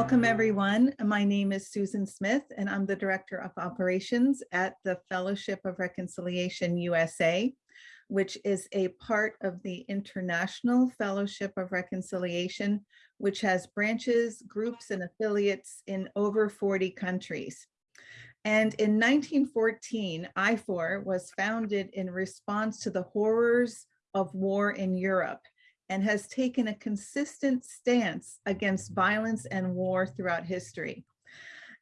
Welcome everyone. My name is Susan Smith and I'm the Director of Operations at the Fellowship of Reconciliation USA, which is a part of the International Fellowship of Reconciliation, which has branches, groups, and affiliates in over 40 countries. And in 1914, IFOR was founded in response to the horrors of war in Europe and has taken a consistent stance against violence and war throughout history.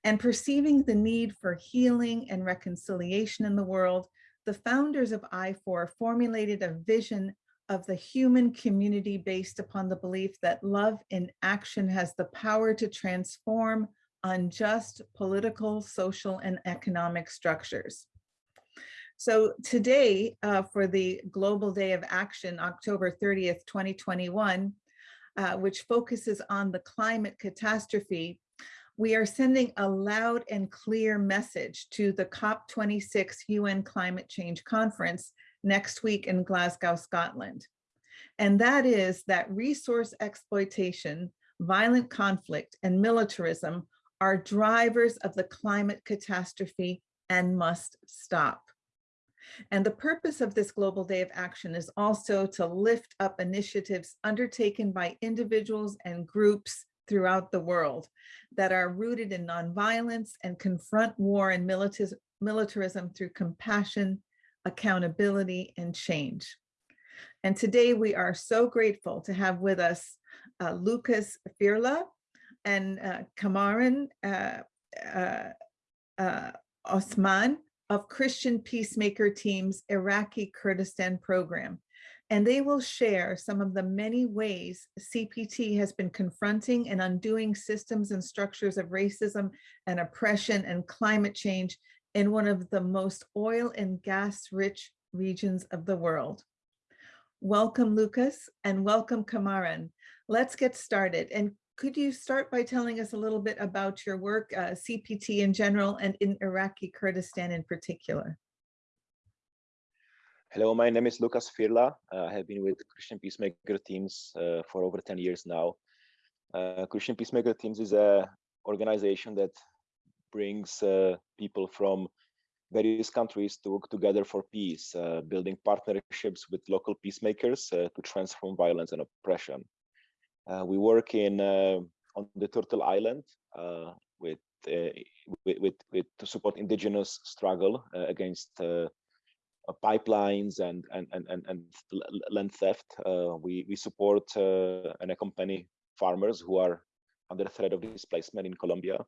And perceiving the need for healing and reconciliation in the world, the founders of IFOR formulated a vision of the human community based upon the belief that love in action has the power to transform unjust political, social, and economic structures. So today, uh, for the Global Day of Action, October 30th, 2021, uh, which focuses on the climate catastrophe, we are sending a loud and clear message to the COP26 UN Climate Change Conference next week in Glasgow, Scotland. And that is that resource exploitation, violent conflict, and militarism are drivers of the climate catastrophe and must stop. And the purpose of this Global Day of Action is also to lift up initiatives undertaken by individuals and groups throughout the world that are rooted in nonviolence and confront war and militarism through compassion, accountability, and change. And today we are so grateful to have with us uh, Lucas Firla and uh, Kamaran uh, uh, uh Osman, of Christian Peacemaker Team's Iraqi Kurdistan program, and they will share some of the many ways CPT has been confronting and undoing systems and structures of racism and oppression and climate change in one of the most oil and gas rich regions of the world. Welcome, Lucas, and welcome, Kamaran. Let's get started. And could you start by telling us a little bit about your work, uh, CPT in general, and in Iraqi Kurdistan in particular? Hello, my name is Lucas Firla. Uh, I have been with Christian Peacemaker Teams uh, for over 10 years now. Uh, Christian Peacemaker Teams is a organization that brings uh, people from various countries to work together for peace, uh, building partnerships with local peacemakers to transform violence and oppression. Uh, we work in uh, on the Turtle Island uh, with, with, with, with to support indigenous struggle against pipelines and and and and, and land theft. we we support and accompany farmers who are under threat of displacement in Colombia.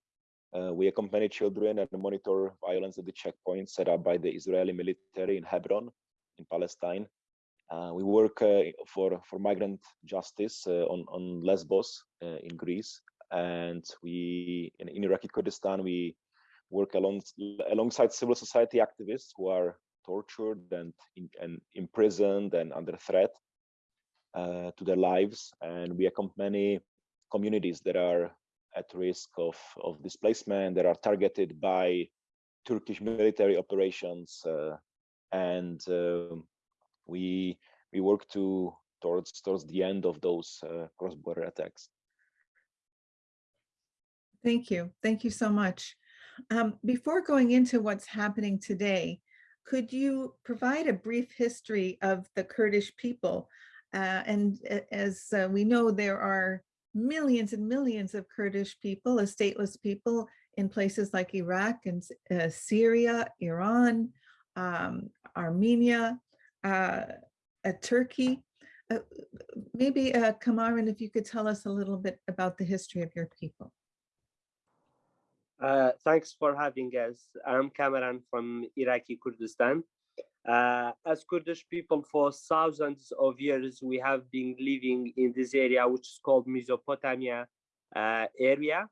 Uh, we accompany children and monitor violence at the checkpoints set up by the Israeli military in Hebron, in Palestine. Uh, we work uh, for for migrant justice uh, on on Lesbos in Greece, and we in, in Iraqi Kurdistan we work along, alongside civil society activists who are tortured and, and imprisoned and under threat uh, to their lives. And we accompany communities that are at risk of, of displacement, that are targeted by Turkish military operations. Uh, and uh, we we work to towards towards the end of those uh, cross-border attacks. Thank you. Thank you so much. Um, before going into what's happening today, could you provide a brief history of the Kurdish people? Uh, and as uh, we know, there are millions and millions of Kurdish people, a stateless people in places like Iraq and uh, Syria, Iran, um, Armenia, uh, at Turkey. Uh, maybe uh, Kamaran, if you could tell us a little bit about the history of your people. Uh, thanks for having us. I'm Kamaran from Iraqi Kurdistan. Uh, as Kurdish people for thousands of years, we have been living in this area, which is called Mesopotamia uh, area.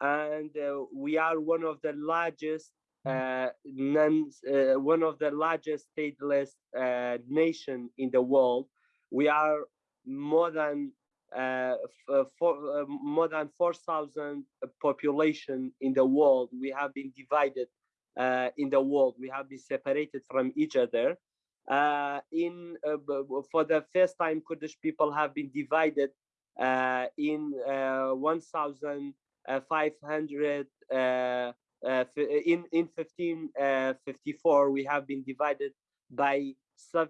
And uh, we are one of the largest uh, non, uh, one of the largest stateless uh, nation in the world. We are more than uh, uh, for, uh, more than 4,000 population in the world. We have been divided in the world. We have been separated from each other. in for the first time, Kurdish people have been divided in 1,000 uh, 500 uh, uh, in in 1554 we have been divided by uh, uh,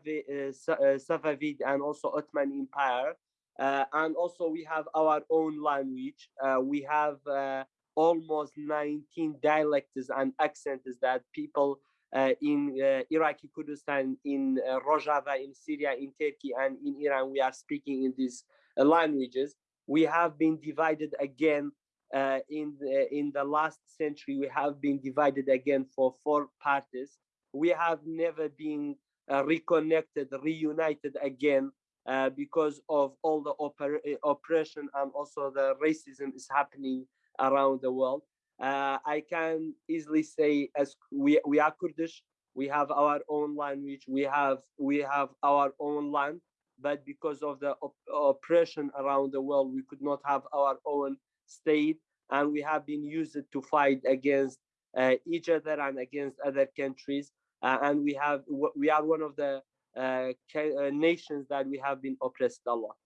Safavid and also Ottoman Empire uh, and also we have our own language uh, we have uh, almost 19 dialects and accents that people uh, in uh, Iraqi Kurdistan, in uh, Rojava, in Syria, in Turkey, and in Iran, we are speaking in these uh, languages. We have been divided again uh, in the, in the last century. We have been divided again for four parties. We have never been uh, reconnected, reunited again uh, because of all the uh, oppression and also the racism is happening around the world. Uh, I can easily say as we, we are Kurdish, we have our own language, we have we have our own land, but because of the op- oppression around the world, we could not have our own state, and we have been used to fight against uh, each other and against other countries, uh, and we have we are one of the uh, uh, nations that we have been oppressed a lot.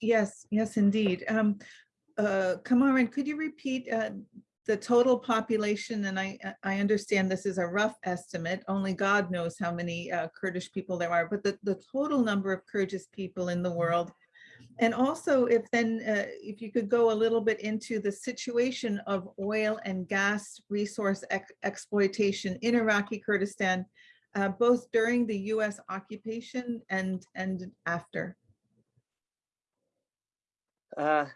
Yes, yes, indeed. Um, uh, Kamaran, could you repeat uh, the total population? And I, I understand this is a rough estimate. Only God knows how many Kurdish people there are, but the, the total number of Kurdish people in the world. And also if then, uh, if you could go a little bit into the situation of oil and gas resource ex- exploitation in Iraqi Kurdistan, uh, both during the US occupation and, and after. Uh,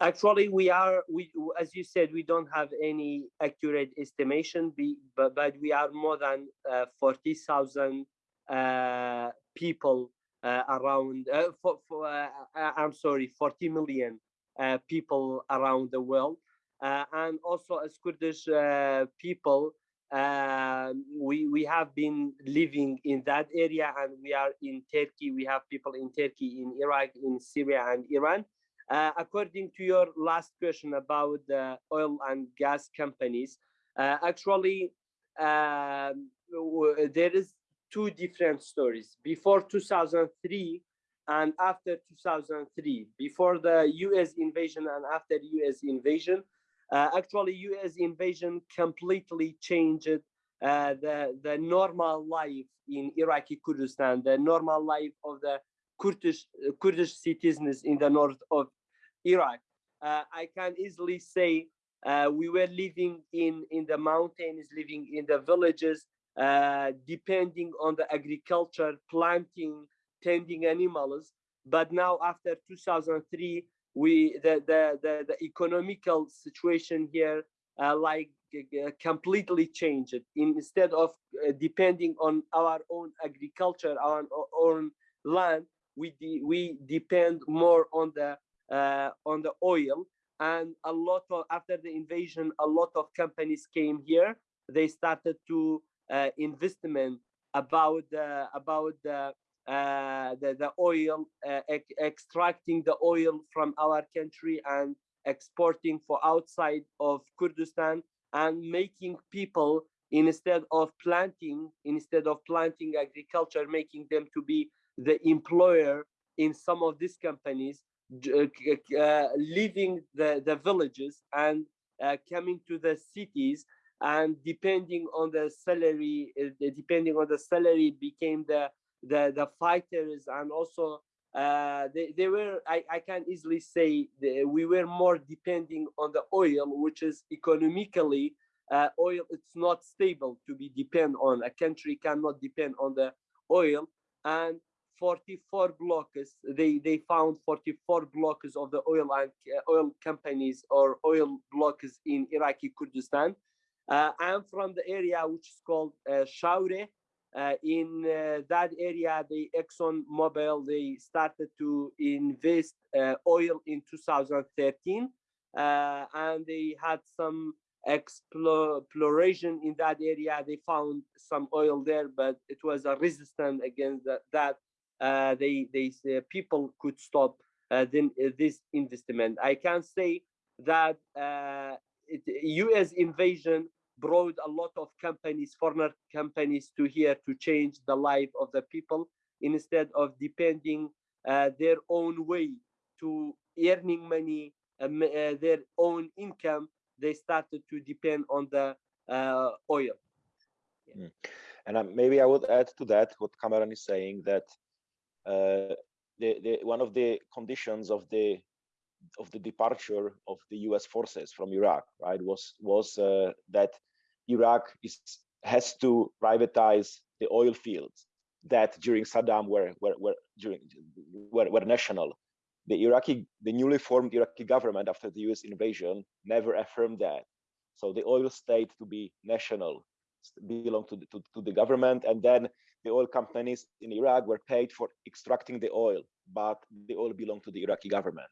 actually, we are we as you said, we don't have any accurate estimation, but but we are more than uh, forty thousand uh, people around. Uh, for, for uh, I'm sorry, forty million uh, people around the world, uh, and also as Kurdish uh, people. Uh, we we have been living in that area and we are in turkey we have people in turkey in iraq in syria and iran uh, according to your last question about the oil and gas companies, uh, actually, um, there is two different stories. Before 2003 and after 2003, before the U.S. invasion and after U.S. invasion, uh, actually, U.S. invasion completely changed uh, the the normal life in Iraqi Kurdistan, the normal life of the Kurdish Kurdish citizens in the north of Iraq. Uh, I can easily say uh, we were living in in the mountains, living in the villages, uh, depending on the agriculture, planting, tending animals. But now, after 2003, we the the the, the economical situation here uh, like uh, completely changed. Instead of uh, depending on our own agriculture, our own land, we de- we depend more on the uh, on the oil and a lot of after the invasion a lot of companies came here they started to investment about about the uh, the, the oil uh, ex- extracting the oil from our country and exporting for outside of kurdistan and making people instead of planting instead of planting agriculture making them to be the employer in some of these companies uh, uh, leaving the, the villages and uh, coming to the cities and depending on the salary uh, depending on the salary became the the, the fighters and also uh, they, they were I, I can easily say we were more depending on the oil which is economically uh, oil it's not stable to be depend on. A country cannot depend on the oil. And 44 blocks they they found 44 blocks of the oil and uh, oil companies or oil blocks in iraqi kurdistan uh, i'm from the area which is called uh, shaure uh, in uh, that area the exxon mobil they started to invest uh, oil in 2013 uh, and they had some exploration in that area they found some oil there but it was a resistant against that, that uh, they they people could stop then this investment. I can say that it, U.S. invasion brought a lot of companies, foreign companies, to here to change the life of the people instead of depending uh, their own way to earning money um, uh, their own income, they started to depend on the uh, oil. And uh, maybe I would add to that what Kamaran is saying that uh, the, the one of the conditions of the of the departure of the U.S. forces from Iraq, right, was was uh, that Iraq is has to privatize the oil fields that during Saddam were were, were during were, were national. The Iraqi, the newly formed Iraqi government after the U.S. invasion never affirmed that. So the oil state to be national belong to the, to, to the government and then the oil companies in Iraq were paid for extracting the oil, but the oil belonged to the Iraqi government.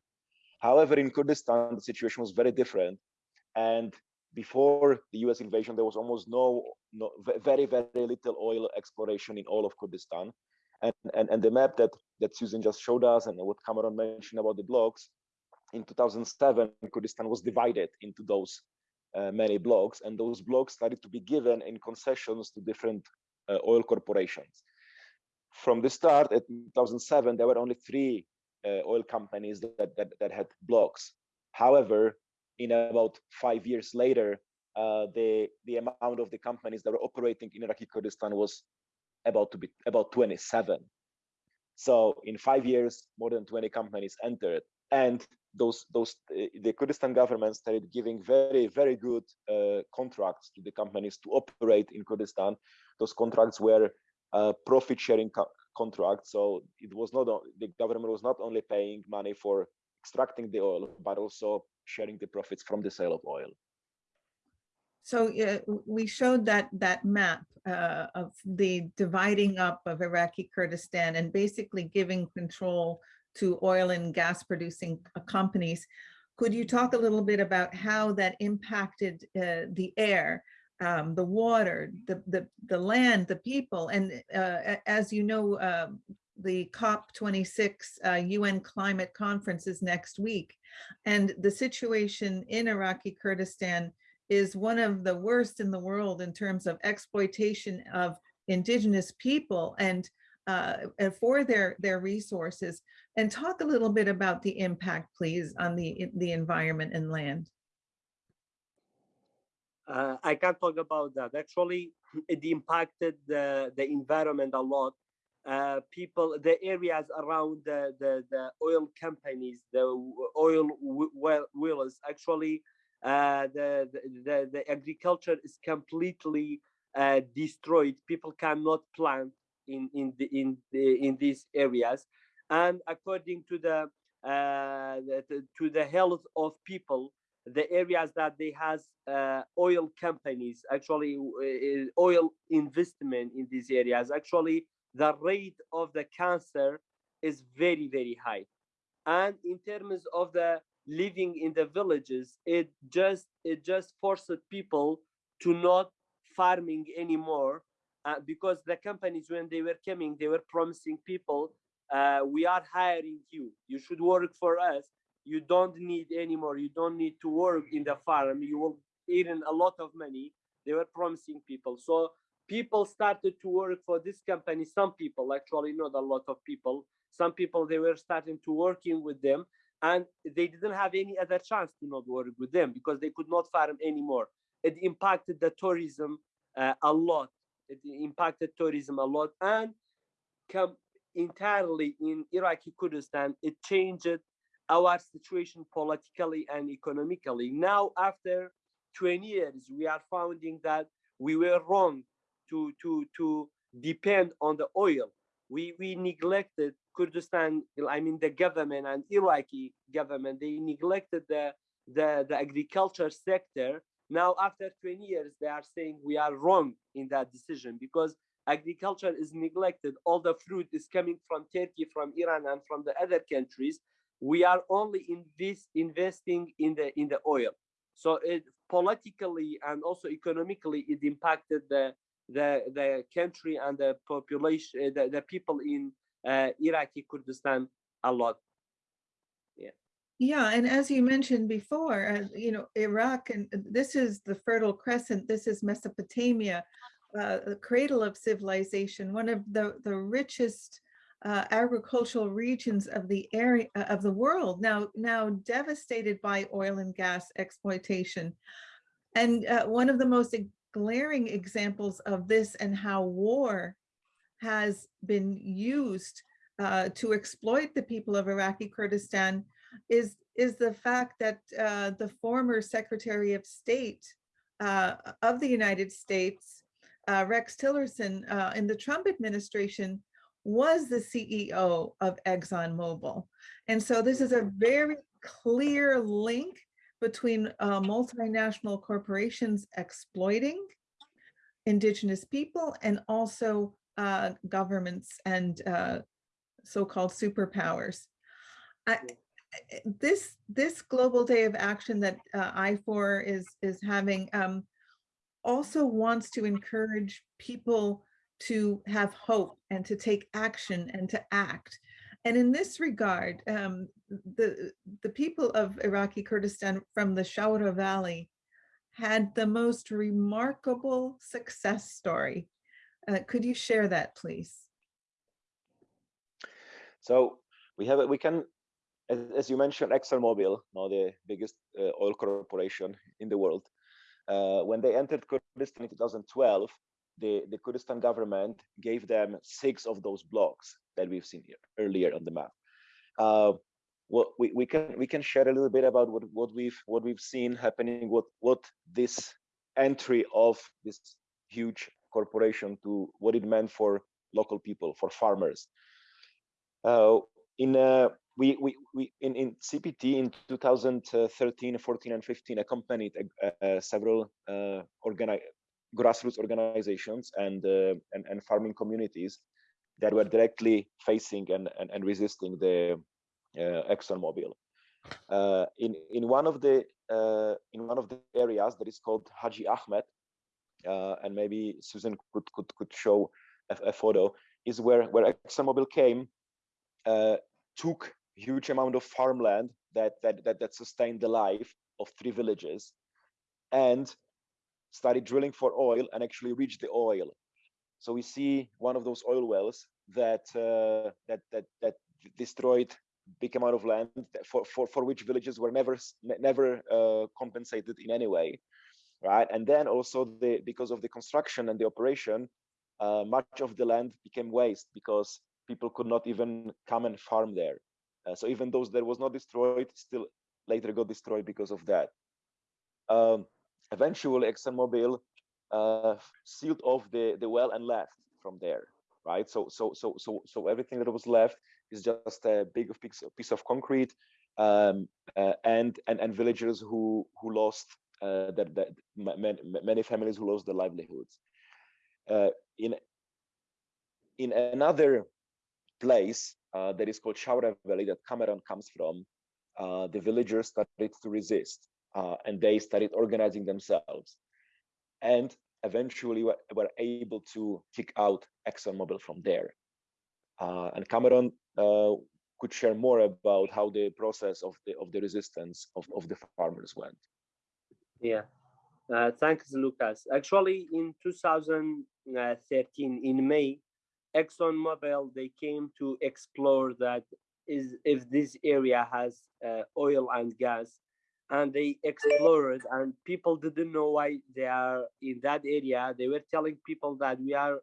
However, in Kurdistan, the situation was very different. And before the US invasion, there was almost no, no very, very little oil exploration in all of Kurdistan. And, and, and the map that, that Susan just showed us and what Kamaran mentioned about the blocks, in 2007, Kurdistan was divided into those uh, many blocks, and those blocks started to be given in concessions to different uh, oil corporations. From the start, at 2007, there were only three uh, oil companies that, that, that had blocks. However, in about five years later, uh, the the amount of the companies that were operating in Iraqi Kurdistan was about to be about 27. So in five years, more than 20 companies entered, and those those uh, the Kurdistan government started giving very very good uh, contracts to the companies to operate in Kurdistan. Those contracts were uh, profit sharing co contracts, so it was not the government was not only paying money for extracting the oil, but also sharing the profits from the sale of oil. So uh, we showed that that map uh, of the dividing up of Iraqi Kurdistan and basically giving control to oil and gas producing uh, companies. Could you talk a little bit about how that impacted uh, the air, um, the water, the, the, the land, the people? And uh, as you know, uh, the COP26 UN uh, climate conference is next week. And the situation in Iraqi Kurdistan is one of the worst in the world in terms of exploitation of indigenous people and uh, for their their resources and talk a little bit about the impact please on the the environment and land uh, I can't talk about that. Actually, it impacted the, the environment a lot. Uh, people, the areas around the, the, the oil companies, the oil well wells, actually uh, the, the, the agriculture is completely uh, destroyed. People cannot plant in in the, in the, in these areas, and according to the, uh, the to the health of people, the areas that they has uh, oil companies actually oil investment in these areas actually the rate of the cancer is very very high. And in terms of the living in the villages it just it just forced people to not farming anymore uh, because the companies when they were coming they were promising people uh, we are hiring you. You should work for us. You don't need anymore you don't need to work in the farm. You will earn a lot of money. They were promising people. So people started to work for this company some people actually not a lot of people some people they were starting to working with them and they didn't have any other chance to not work with them because they could not farm anymore. It impacted the tourism uh, a lot. It impacted tourism a lot and come entirely in Iraqi Kurdistan, it changed our situation politically and economically. Now, after 20 years, we are finding that we were wrong to, to, to depend on the oil. We, we neglected Kurdistan, I mean the government and Iraqi government, they neglected the, the, the agriculture sector. Now, after 20 years, they are saying we are wrong in that decision because agriculture is neglected. All the fruit is coming from Turkey, from Iran, and from the other countries. We are only in this investing in the in the oil. So it politically and also economically, it impacted the the the country and the population, the, the people in uh, Iraqi Kurdistan a lot. Yeah. Yeah, and as you mentioned before, uh, you know, Iraq, and this is the Fertile Crescent, this is Mesopotamia, uh, the cradle of civilization, one of the, the richest uh, agricultural regions of the area uh, of the world now now devastated by oil and gas exploitation. And uh, one of the most glaring examples of this and how war has been used uh, to exploit the people of Iraqi Kurdistan is, is the fact that uh, the former Secretary of State uh, of the United States, uh, Rex Tillerson, uh, in the Trump administration, was the CEO of ExxonMobil. And so this is a very clear link between uh, multinational corporations exploiting indigenous people and also uh, governments and uh, so-called superpowers. I, this this global day of action that uh, IFOR is is having um, also wants to encourage people to have hope and to take action and to act. And in this regard, um, the, the people of Iraqi Kurdistan from the Shawra Valley had the most remarkable success story. Uh, could you share that, please? So we have, we can, as, as you mentioned, ExxonMobil, now the biggest uh, oil corporation in the world. Uh, when they entered Kurdistan in 2012, the, the Kurdistan government gave them six of those blocks that we've seen here earlier on the map. What we, we can we can share a little bit about what, what we've what we've seen happening, what what this entry of this huge corporation to what it meant for local people, for farmers. Uh, in uh, we, we, we in, in CPT in 2013, 14, and 15 accompanied uh, uh, several uh, organi grassroots organizations and, uh, and, and farming communities that were directly facing and, and, and resisting the ExxonMobil. Uh, in in one of the uh, in one of the areas that is called Haji Ahmed, uh, and maybe Susan could could could show a, a photo, is where where ExxonMobil came, uh, took huge amount of farmland that that that that sustained the life of three villages, and started drilling for oil and actually reached the oil. So we see one of those oil wells that uh, that that that destroyed big amount of land for for, for which villages were never never uh, compensated in any way, right? And then also the because of the construction and the operation, uh, much of the land became waste because people could not even come and farm there. Uh, so even those that was not destroyed still later got destroyed because of that. Um, eventually ExxonMobil uh, sealed off the, the well and left from there, right? So, so, so, so, so everything that was left is just a big piece, piece of concrete um, uh, and, and, and villagers who, who lost uh, that, that many, many families who lost their livelihoods. Uh, in, in another place uh, that is called Shawra Valley that Kamaran comes from, uh, the villagers started to resist uh, and they started organizing themselves and eventually were, were able to kick out ExxonMobil from there. And Kamaran could share more about how the process of the of the resistance of, of the farmers went. Yeah, uh, thanks, Lucas. Actually, in 2013, in May, ExxonMobil they came to explore that is if this area has uh, oil and gas and they explored and people didn't know why they are in that area they were telling people that we are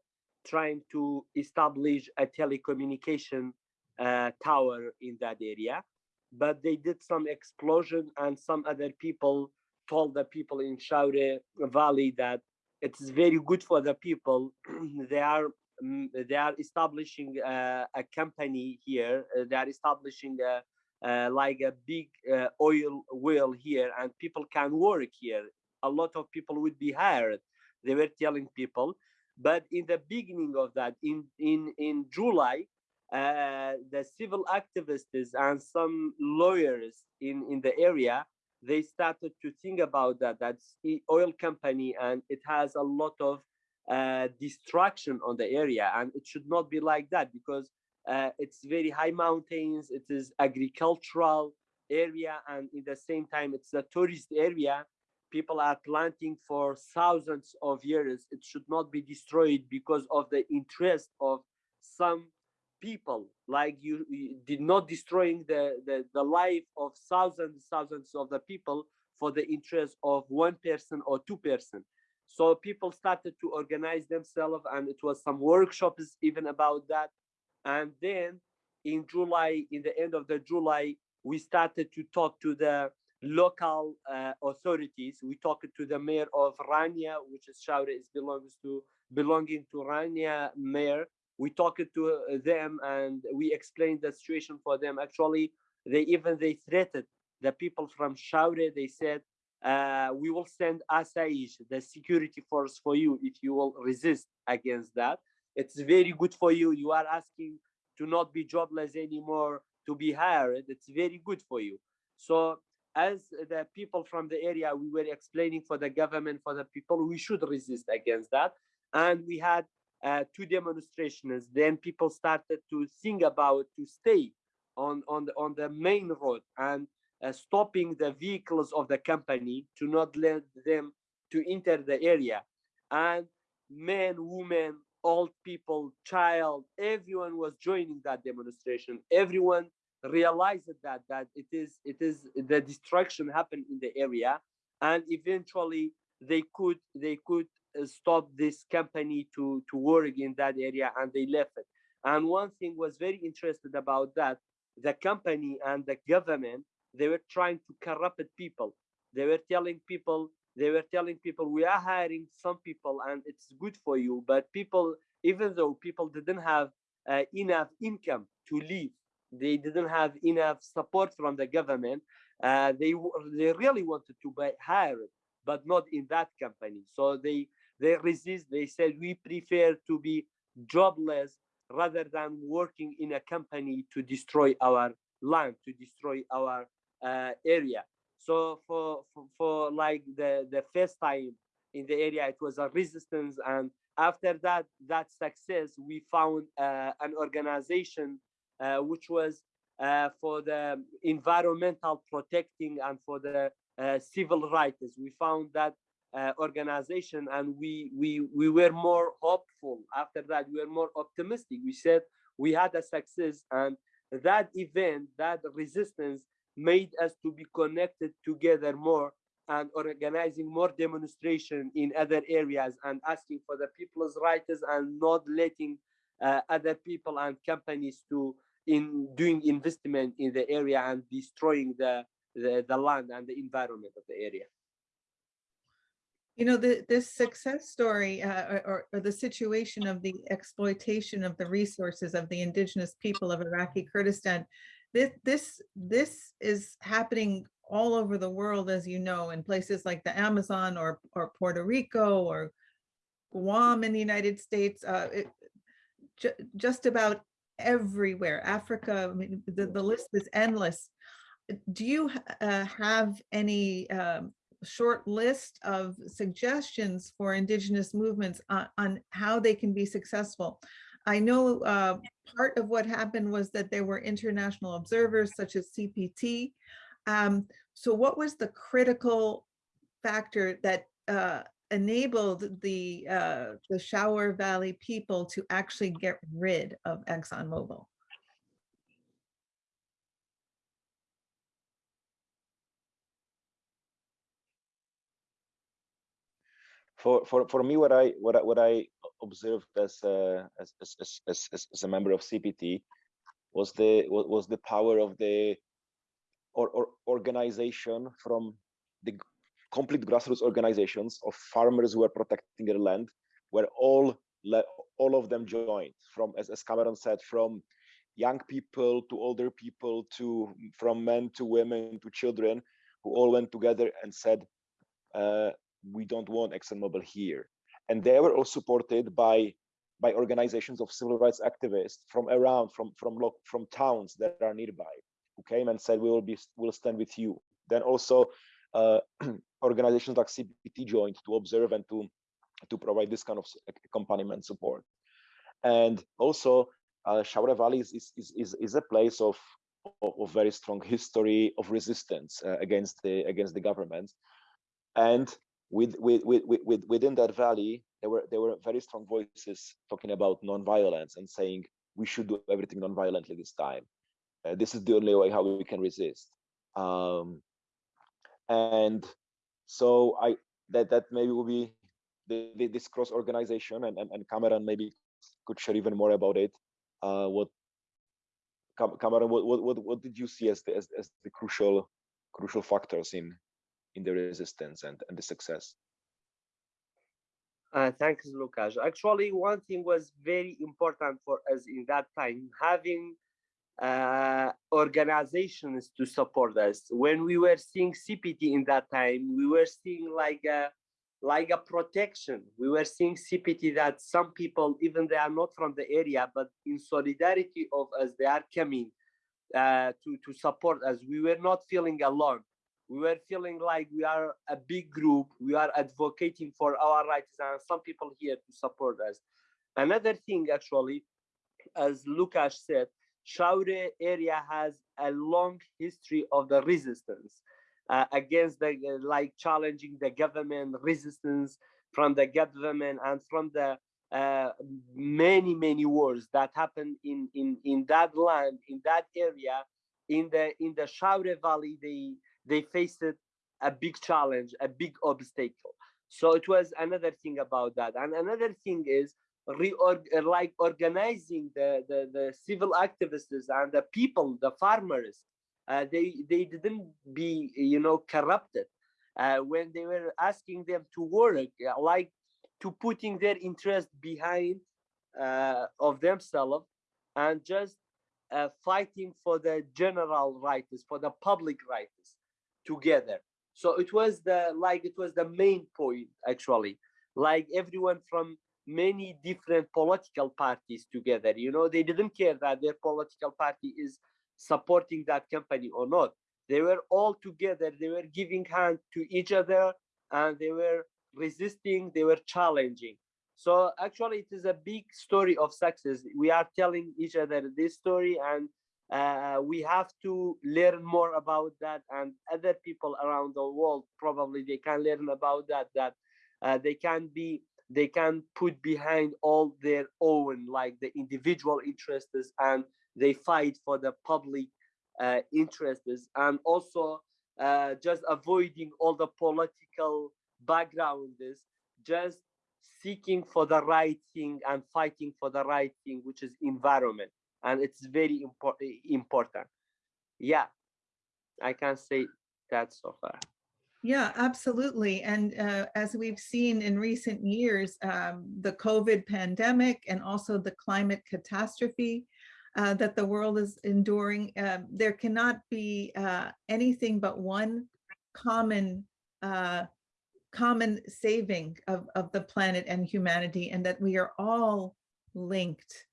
trying to establish a telecommunication uh, tower in that area but they did some explosion and some other people told the people in Shawra Valley that it's very good for the people. They are mm, they are establishing uh, a company here. Uh, they are establishing a uh, like a big uh, oil well here and people can work here. A lot of people would be hired they were telling people. But in the beginning of that in in in july uh, the civil activists and some lawyers in in the area they started to think about that that's oil company and it has a lot of uh, destruction on the area and it should not be like that because uh, it's very high mountains. It is agricultural area, and in the same time, it's a tourist area. People are planting for thousands of years. It should not be destroyed because of the interest of some people like you, you did not destroying the, the the life of thousands thousands of the people for the interest of one person or two person. So people started to organize themselves and it was some workshops even about that. And then in july in the end of the july we started to talk to the local uh, authorities. We talked to the mayor of rania which is Shaure is belongs to belonging to rania mayor we talked to uh, them and we explained the situation for them actually they even they threatened the people from Shaure they said uh, we will send Asaish, the security force for you if you will resist against that. It's very good for you. You are asking to not be jobless anymore, to be hired. It's very good for you. So as the people from the area, we were explaining for the government, for the people, we should resist against that. And we had uh, two demonstrations. Then people started to think about to stay on, on, the, on the main road and uh, stopping the vehicles of the company to not let them to enter the area. And men women old people child everyone was joining that demonstration. Everyone realized that that it is it is the destruction happened in the area. And eventually they could they could stop this company to to work in that area and they left it. And one thing was very interested about that the company and the government they were trying to corrupt people. They were telling people they were telling people we are hiring some people and it's good for you but people even though people didn't have uh, enough income to live they didn't have enough support from the government uh, they they really wanted to buy hire but not in that company. So they they resist they said we prefer to be jobless rather than working in a company to destroy our land to destroy our uh, area. So for, for, for like the the first time in the area, it was a resistance, and after that that success, we found uh, an organization uh, which was uh, for the environmental protecting and for the uh, civil rights. We found that uh, organization, and we we we were more hopeful. After that, we were more optimistic. We said we had a success, and that event, that resistance made us to be connected together more and organizing more demonstration in other areas and asking for the people's rights and not letting uh, other people and companies to in doing investment in the area and destroying the, the, the land and the environment of the area. You know, the, this success story uh, or, or the situation of the exploitation of the resources of the indigenous people of Iraqi Kurdistan this this this is happening all over the world, as you know, in places like the Amazon or or Puerto Rico or Guam in the United States, uh, it, ju just about everywhere. Africa, I mean, the, the list is endless. Do you uh, have any um, short list of suggestions for indigenous movements on, on how they can be successful? I know uh, part of what happened was that there were international observers such as CPT. Um, so what was the critical factor that uh, enabled the uh, the Shaure Valley people to actually get rid of ExxonMobil? For, for, for me, what I what I, what I observed as a, as, as, as, as, a member of CPT was the was the power of the or, or organization from the complete grassroots organizations of farmers who are protecting their land, where all all of them joined from as, as Kamaran said, from young people to older people to from men to women to children who all went together and said uh, we don't want ExxonMobil here. And they were all supported by by organizations of civil rights activists from around from from from towns that are nearby who came and said we will be will stand with you. Then also uh, organizations like cpt joined to observe and to to provide this kind of accompaniment support. And also uh, Shaure Valley is, is, is, is a place of, of, of, very strong history of resistance uh, against the against the government. And with, with, with, with, within that valley, there were there were very strong voices talking about nonviolence and saying we should do everything non-violently this time. Uh, this is the only way how we can resist. Um, and so I that that maybe will be the, the, this cross organization and, and and Kamaran maybe could share even more about it. Uh, what Kamaran, what, what what did you see as the as, as the crucial crucial factors in in the resistance and and the success? Uh, thanks, Lucas. Actually, one thing was very important for us in that time, having uh, organizations to support us. When we were seeing CPT in that time, we were seeing like a like a protection. We were seeing CPT that some people, even they are not from the area, but in solidarity of us, they are coming uh, to to support us. We were not feeling alone we were feeling like we are a big group we are advocating for our rights and some people here to support us. Another thing actually as lukash said shaure area has a long history of the resistance uh, against the like challenging the government resistance from the government and from the uh, many many wars that happened in in in that land in that area. In the in the shaure valley they they faced a big challenge, a big obstacle. So it was another thing about that. And another thing is reorg like organizing the, the, the civil activists and the people, the farmers, uh, they, they didn't be, you know, corrupted uh, when they were asking them to work, like to putting their interest behind uh, of themselves and just uh, fighting for the general rights, for the public rights together. So it was the like it was the main point actually. Like everyone from many different political parties together you know they didn't care that their political party is supporting that company or not. They were all together they were giving hand to each other and they were resisting they were challenging. So actually it is a big story of success. We are telling each other this story and uh, we have to learn more about that and other people around the world probably they can learn about that that uh, they can be they can put behind all their own like the individual interests and they fight for the public uh, interests. And also uh, just avoiding all the political backgrounds just seeking for the right thing and fighting for the right thing which is environment and it's very important yeah i can say that so far Yeah, absolutely. And uh, as we've seen in recent years, um, the COVID pandemic and also the climate catastrophe uh, that the world is enduring, uh, there cannot be uh, anything but one common uh, common saving of, of the planet and humanity and that we are all linked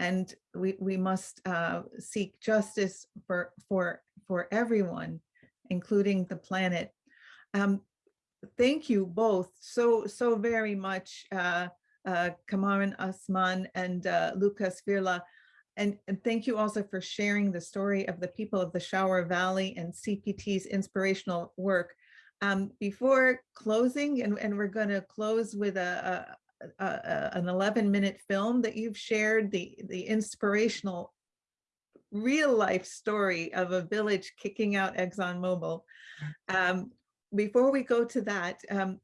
and we, we must uh, seek justice for, for, for everyone, including the planet. Um, thank you both so, so very much, uh, uh, Kamaran Asman and uh, Lucas Firla. And, and thank you also for sharing the story of the people of the Shower Valley and CPT's inspirational work. Um, before closing, and, and we're going to close with a, an 11 minute film that you've shared, the, the inspirational real life story of a village kicking out ExxonMobil. Um, before we go to that, um,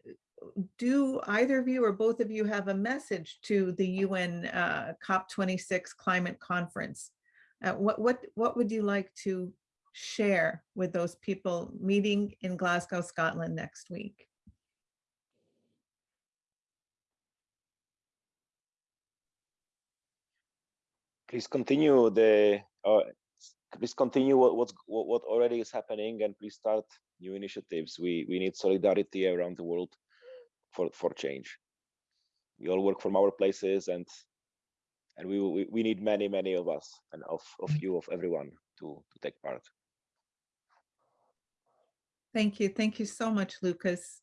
do either of you or both of you have a message to the UN uh, COP26 climate conference? Uh, what, what, what would you like to share with those people meeting in Glasgow, Scotland next week? Please continue the uh, please continue what what, what already is happening and please start new initiatives. We we need solidarity around the world for for change. We all work from our places and and we we, we need many many of us and of of you of everyone to to take part. Thank you. Thank you so much, Lucas.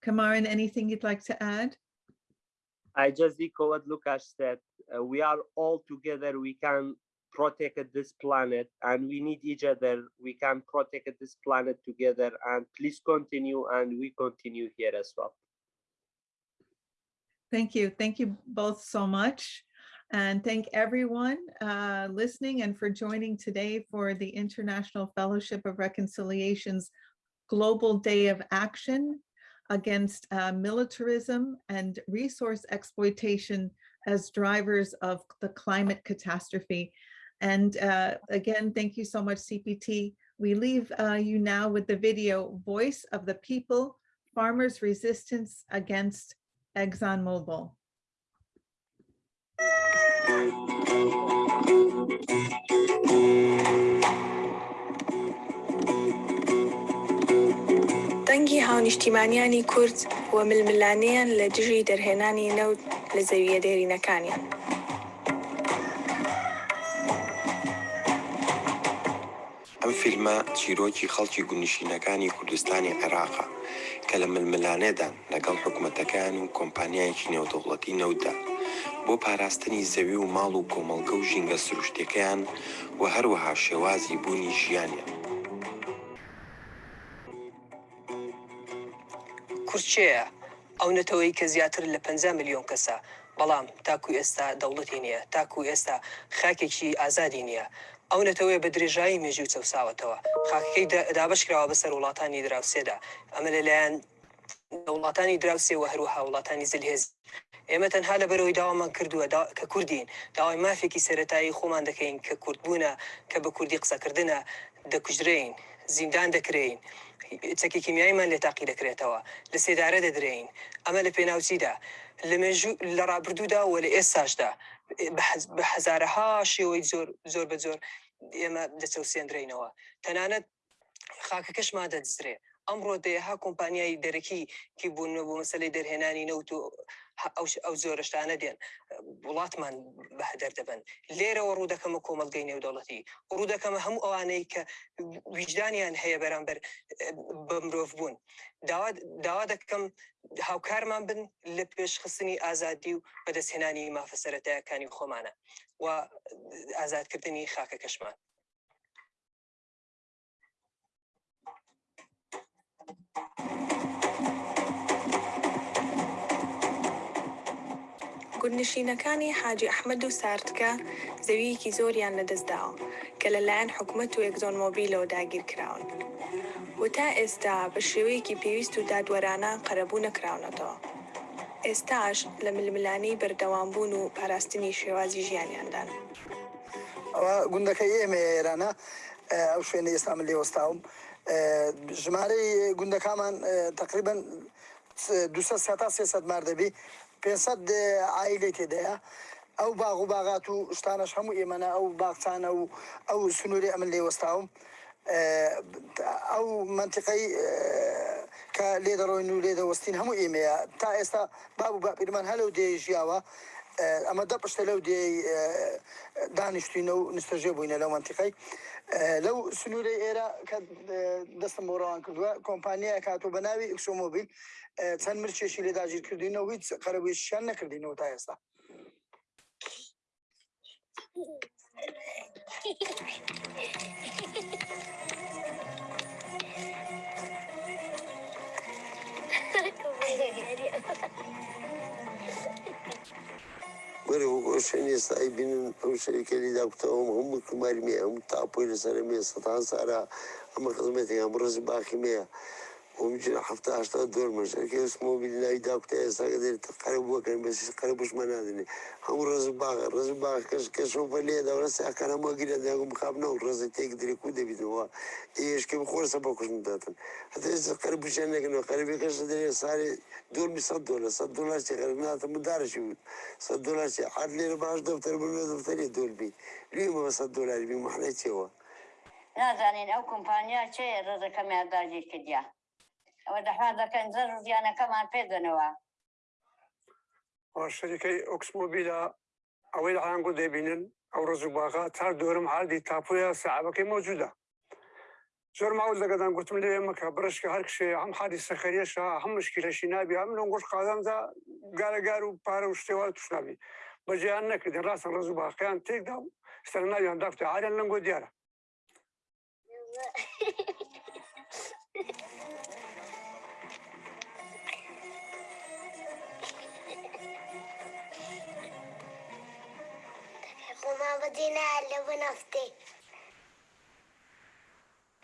Kamaran, anything you'd like to add? I just echo what Lucas said. Uh, we are all together. We can protect this planet and we need each other. We can protect this planet together and please continue and we continue here as well. Thank you. Thank you both so much. And thank everyone uh, listening and for joining today for the International Fellowship of Reconciliation's Global Day of Action against uh, militarism and resource exploitation as drivers of the climate catastrophe. And uh, again, thank you so much, CPT. We leave uh, you now with the video Voice of the People, Farmers' Resistance Against ExxonMobil. دەنگی هاونیشتیمانیانی کورد و ململانیان لە دژی دەرهێنانی نەوت لە زەویە دێرینەکانیان. ئەم فیلمە چیرۆکی خەڵکی گونیشینەکانی کوردستانی عێراقا کە لە ململانێدان لەگەڵ حکوومەتەکان و کۆمپانیایکی نێودوڵەتی نەودا بۆ پاراستنی زەوی و ماڵ و کۆمەڵگە و ژینگە سروشتەکەیان و هەروەها شێوازی بوونی ژیانیان کورچەیە ئەو نەتەوەی کە زیاتر لە 50 میلیۆن کەسە. بەڵام تاکو ئێستا دەوڵەتی نییە تاکو ئێستا خاکێکی ئازادی نییە. ئەو نەتەوەی بە درێژایی مێژی و چەساوەتەوە خاکەکەی دابشکراوە بەسەر وڵاتانی دراوسێدا. ئەمە لەلایەن وڵاتانی دراوسێ و هەروها وڵاتانی زلهێز ئێمە تەنها لە بەرەوەی داوامان کردووە کە کوردین. داوای مافێکی سەتایی خۆمان دەکەین کە کورتبوونە کە بە کوردی قسەکردنە دەکوژرین زیندان دەکرین چەکی کیمیاییمان لێ تاقی دەکرێتەوە. لە سێدارە دەدرین ئەمە لە پێناوچیدا. لە مێژوو لە ڕابردوودا و لە ئێستاشدا بە هزارەها شێوەی زۆر زۆر بە زۆر ئێمە دەچەوسێنرینەوە. تەنانەت خاکەکەشمان دەدزرێ. ئەمڕۆ دەیەها کۆمپانیایی دەرەکی کی بوون بۆ مەسلەی دەرهێنانی نەوت و ئەو زۆرشتانە دێن. وڵاتمان بە هەدەر دەبن لێرەوە ڕوو دەکەمە کۆمەلگەی نێودەوڵەتی. ڕوو دەکەمە هەموو ئەوانەی کە ویجدانیان هەیە بەرامبەر بە مرۆڤ بوون. داوا دەکەم هاوکارمان بن لە پێشخستنی ئازادی و بەدەستهێنانی مافەسەرەتایەکانی خۆمانە. و ئازادکردنی خاکە کەشمان. گوندنشینەکانی حاجی ئەحمد و سارتکە زەویەکی زۆریان لەدەستداوە کە لەلایەن حکوومەت و یەکزۆنمۆبیلەوە داگیر کراون. و تا ئێستا بە شێوەیەکی پێویست و دادوەرانە قەرەبوو نەکراونەتەوە. ئێستاش لە ململانی بەردەوامبوون و پاراستنی شێوازی ژیانیاندان. ئەوە گوندەکەی ئێمە ئێرانە ئەو شوێنە ئێستا من لێوەستاوم ژمارەی گوندەکانمان تقریبان دو تا سێسەد ماردەبی 500 عیلی تێدەیە ئەو باغ و باغات و شتانش هەموو ئێمەە ئەو باغچانە و ئەو سنووری ئەمن لێوەستاوم. ئەو منتیقی کە لێ دەڕۆین و لێ دەوەستین هەموو ئێمەیە. تا ئێستا باب و باپیرمان هەلو دێ ژیاوە. ئەمە دە پشتە لەو دێ دانیشتینە و نستەژێ بووینە لەو منتیقی لەو سنوورەی ئێرە کە دەستم بۆڕوان کردووە کۆمپانیای کاتۆ بەناوی ئەکسۆمۆبیل چەند مرچێکی لێ داژیر کردینەوە هیچ قەرەوەی شان نەکردینەوە تا ئێستا Thank you. وەرە شوێنێ سای بینن ئەو شەریکەلی داکتەوەم هەموو کومارمێ ئەم تاپۆی لەسەرمێ سەتان سارا ئەمە خزمەتی ئەم ڕز باخیمەیە. ومشي حتى عشرة دور مش كي اسمه بالله إذا كنت يسقدر تقرب وكان بس يقربوش من هذني يعني؟ هم رز باغ رز باغ كش كشوف اللي هذا ولا ساعة كان ما قيل هذا مقابنا ورز تيقدر يكون دبي هو إيش كم خورس سباكوش مداتن حتى إذا قرب وش أنا كنا قرب كش دري صار دول بصد ولا صد دولار. شيء غير ناس مدارش دارش صد دولار شيء عاد لي 14 دفتر من دفتر يدور بي. ليه ما صد دولار بي. ما حنا تيوا نازانين أو كومبانيا تشي رزقك ما داجي كديا ئەوە دەحوا دەکەن زەر زیانەکەمان پێدەنەوە شەریکەی ئۆکسمۆبیلە ئەوەی لە ئاانگۆ دەبینن ئەو ڕزوباغا تا دۆرم هاردی تاپۆیە سعبەکەی مۆجوودە زۆر ماوز لەگەدان گوتم لێ مەکە برشکە هەر کشێ هەم حادی سەخەریێشە هەم مشکلەشی نابی هەم لەنگۆش قاداندا گارەگار و پارە و شتێوە توشنابی بەجییان نەکردن ڕاستن ڕز و باقییان تێکدا و سەر ناویان دافتە ئاریان لەنگۆ دیارە بدينا بنفسي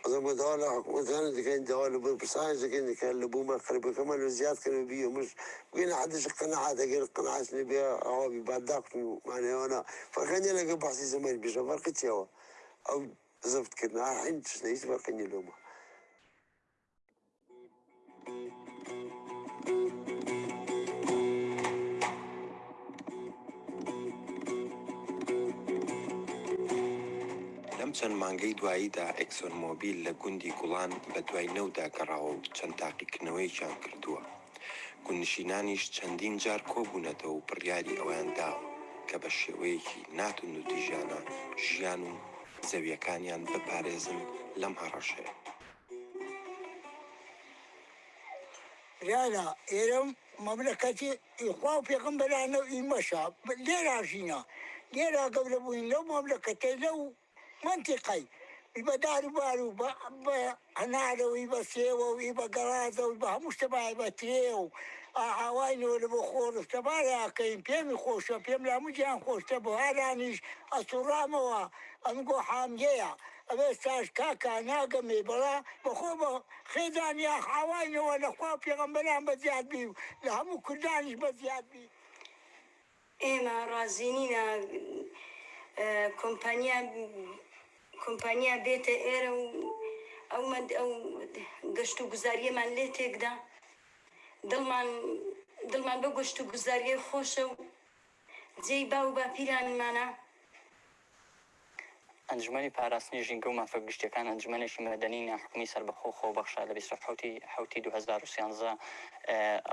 ضم دولة وثاني اللي كان دولة بصايز كان كان لبوما قريبا كمان الزياد كانوا بيو مش بقينا حدش القناعات غير القناعات اللي بيها عوابي بعد داقت معناها أنا. فرقاني أنا بحثي زمان بيش فرقت يوا أو زفت كنا حين تشنيت فرقاني لهم چەند مانگەی دواییدا ئەکسۆن مۆبیل لە گوندی گوڵان بە دوای نەودا گەڕاوە و چەند تاقیکردنەوەیشان کردووە. گونشینانیش چەندین جار کۆبوونەتەوە و بڕیاری ئەویان داوە کە بە شێوەیەکی ناتون و دیژانە ژیان و زەویەکانیان بپارێزن لەم هەڕەشەیە لالا ئێرەم مەملەکەتی ئیخوا و پێغمبەرانە و ئیمەشا لێرا ژینە لێرا گەورە بووین لەو مەملەکەتەی لەو منطقي. يبا داري بارو با با أنا لو يبا سيو ويبا قرازة ويبا مجتمع يبا تريو عوايني آه، ولا بخور؟ تبا لا كين بيم خوش بيم لا مجان خوش. تبو تبا هالانيش أسرامة وأنقو حامجيا أبستاش كاكا ناقمي بلا بخوبة خيزان يا عوايني ولا خواب يغنبلان بزياد بيو. لا لهم كردانيش بزياد بيو. إيما رازينينا آه، كومبانيا کۆمپانیا بێتە ئێرە و ئەو ئەو گەشت و گوزاریەمان لێ تێکدا دڵمان دڵمان بە گەشت و گوزاریە خۆشە و جێی با و باپیرانمانە. ئەنجمەی پاراستنی ژینگە و مافە گشتەکان ئەنجمەێکی مەدەنی ناحکمی سەربەخۆ خۆ بەخشا لە 1970 حوتی 2013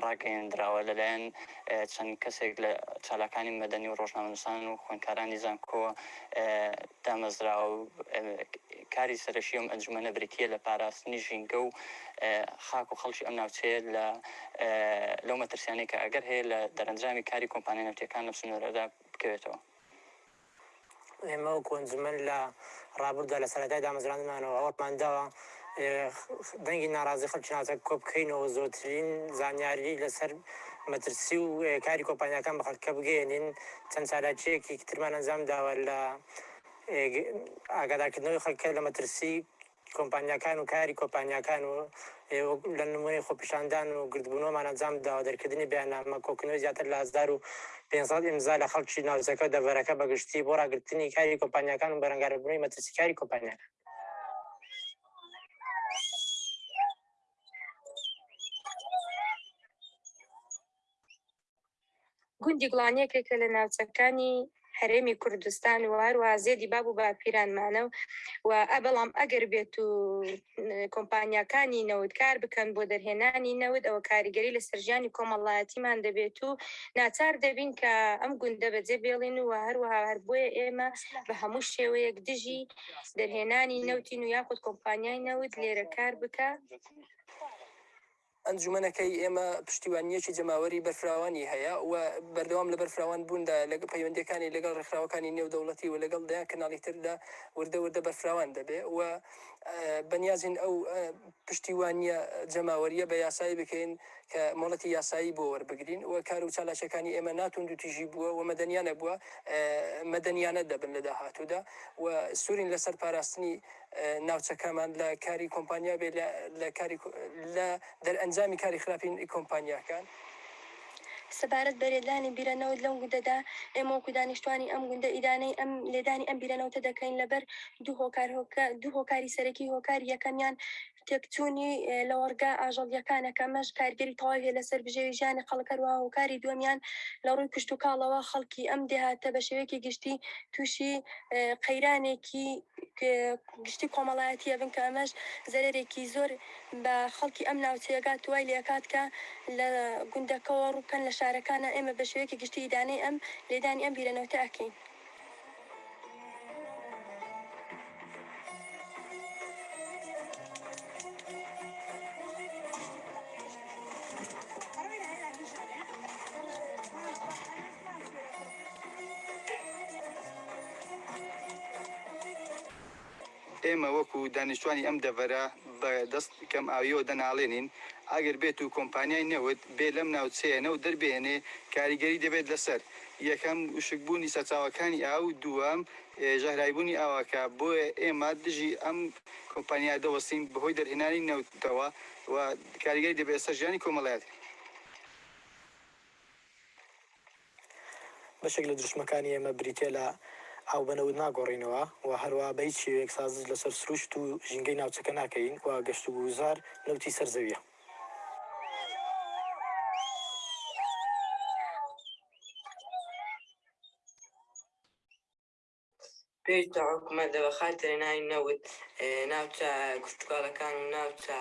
ڕاگەیاندراوە لەلایەن چەند کەسێک لە چالاکانی مەدەنی و ڕۆژنامەنووسان و خوێنکارانی زانکۆ دامەزراوە و کاری سەرشی ئەم ئەنجمەە بریتە لە پاراستنی ژینگە و خاک و خەڵکی ئەم ناوچەیە لە لەو مەترسیانی کە ئەگەر هەیە لە دەرەنجامی کاری کۆمپانی نەوتەکان لە سنوورەدا بکەوێتەوە. ئێمە و کۆنجمن لە ڕابردا لە سەرەتای دامەزرانمانەوە ئەوەمانداوە دەنگی ناڕازی خەلکی ناچە کۆ بکەینەوە زۆرترین زانیاری لەسەر مەترسی و کاری کۆمپانیەکان بە خەڵکە بگەێنین چەند چالاکیەکی ترمان ئەنجام داوە لە ئاگادارکردنەوەی خەکە لە مەترسی کۆمپانیەکان و کاری کۆمپانیەکان و لە نمونەی خۆپیشاندان و گردبوونەوەمان ئەنجام داوە دەرکردنی بیانامە کۆکنەوەی زیاتر لە هزار و 500 ئمزا لە خەڵکی ناوچەکە دەڤەرەکە بەگشتی بۆ ڕاگررتنی کاری کۆمپانیەکان و بەرەنگاربوونی مەترسی کاری کۆمپانیەکان گوندی گوڵانیەکێکە لە ناوچەکانی هەرێمی کوردستان و هەروە زێدی باب و باپیرانمانە و بەڵام ئەگەر بێت و کۆمپانیەکانی نەوتکار بکەن بۆ دەرهێنانی نەوت ئەوە کاریگەری لە سەرژیانی کۆمەڵایەتیمان دەبێت و ناچار دەبین کە ئەم گوندە بەجێ بێڵین و هەروەها هەر بۆیە ئێمە بە هەموو شێوەیەک دژی دەرهێنانی نەوتین و یاخود کۆمپانیای نەوت لێرە کار بکە. ئەنجومەنەکەی ئێمە پشتیوانیەکی جەماوەری بەرفراوانی هەیە و بەردەوام لە بەرفراوان بووندا لەگە پەیوەندەکانی لەگەڵ ڕێکخراوەکانی نێودەوڵەتی و لەگەڵدا کەناڵی تردا وردە وردە بەرفراوان دەبێ و بەنیازین ئەو پشتیوانیە جەماوەریە بە یاسایی بکەین کە مڵەتی یاسایی بۆ وەربگرین و کار و چالاشەکانی ئێمە ناتون دو تیژی بووە و مەدەنیانە بووە مەدەنیانە دەبن لە داهاتوودا و سوورین لەسەر پاراستنی ناوچەکەمان لە کاری کۆمپانیا بێ لە کاری لە دەرئەنجامی کاری خراپین کۆمپانیاکان. سەبارەت بەرێدانی بیرەنەوت لەم گوندەدا ئێمە وەکو دانیشتوانی ئەم گوندە ئیدانەی ئەم لێدانی ئەم بیرەنەوتە دەکەین لەبەر دوو هۆکار دوو هۆکاری سەرەکی هۆکاری یەکەمیان تێکچوونی لە وەرگا ئاژەڵیەکانەکە مەش کارگەری تەواوی لەسەر بژێوی ژیانی خەڵکەروە هۆکاری دومیان لە ڕووی کشت و کاڵەوە خەڵکی ئەم دێهاتە بە شێوەیەکی گشتی تووشی قەیرانێکی گشتی کۆمەڵایەتیە بن کە ئەمەش زەرێکی زۆر بە خەڵکی ئەم ناوچەیەگات توای لێکات کە لە گوندەکەەوە ڕووکەن لە شارەکانە ئێمە بە شێوەیەکی گشتی دانەی ئەم لێدانی ئەم بیرەنەوتە وەکو دانیشتوانی ئەم دەڤەرە بە دەست کەم ئاویەوە دەناڵێنین. ئەگەر بێت و کۆمپانیای نەوت بێ لەم ناوچەیەنە و دەربێنێ کاریگەری دەبێت لەسەر. یەکەم وشکبوونی سەرچاوەکانی ئاو دووەم ژەهرایبوونی ئاواکە. بۆیە ئێمە دژی ئەم کۆمپانیا دەوەستین بەهۆی دەرهێنانی نەوتەوە و کاریگەری دەبێت سەرژیانی کۆمەڵایەت. بەشێک لە دروشمەکانی ئێمە بریتێ لە ئاو بنەوت ناگۆڕینەوە و هەروە بە هیچ شێوەیەک سازش لەسەر سروشت و ژینگەی ناوچەکە ناکەین و گەشت و گوزار نەوتی سەرزەویە. پێش حکومە دەوە خاترە ناوی نەوت ناوچە گفتوگاڵەکان و ناوچە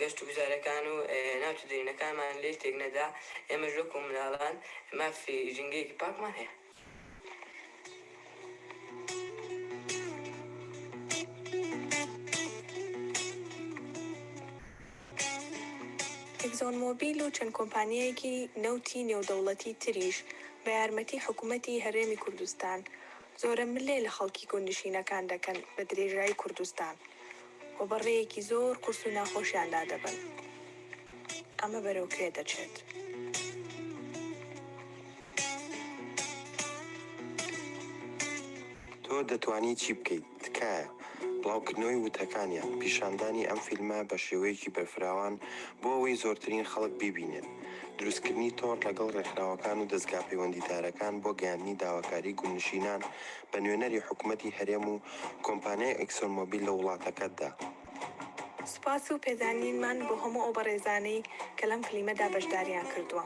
گەشت و گوزارەکان و ناوچە دەرینەکانمان لێ تێک نەدا ئێمە ژۆک و مناڵان مافی ژنگەیەکی پاکمان هەیە. ئەگزۆن مۆبیل و چەند کۆمپانیایەکی نەوتی نێودەوڵەتی تریش بە یارمەتی حکوومەتی هەرێمی کوردستان. زۆرە ملێ لە خەڵکی گوندشینەکان دەکەن بە درێژایی کوردستان. و بەڕێیەکی زۆر قرس و ناخۆشیاندا دەبن ئەمە بەرەوکرێ دەچێت. تۆ دەتوانی چی بکەیت؟ تکایە. بڵاوکردنەوەی وتەکانیان پیشاندانی ئەم فیلمە بە شێوەیەکی بەرفراوان بۆ ئەوەی زۆرترین خەڵک ببینێن دروستکردنی تۆڕ لەگەڵ ڕێکخراوەکان و دەستگا پەیوەندیدارەکان بۆ گەیاندنی داواکاری گونشینان بە نوێنەری حکوومەتتی هەرێم و کۆمپانیای ئەکسۆنمۆبیل لە وڵاتەکەتدا. سوپاس و پێزانینمان بۆ هەموو ئەو بەڕێزانەی کە لەم فلیمەدا بەشداریان کردووە.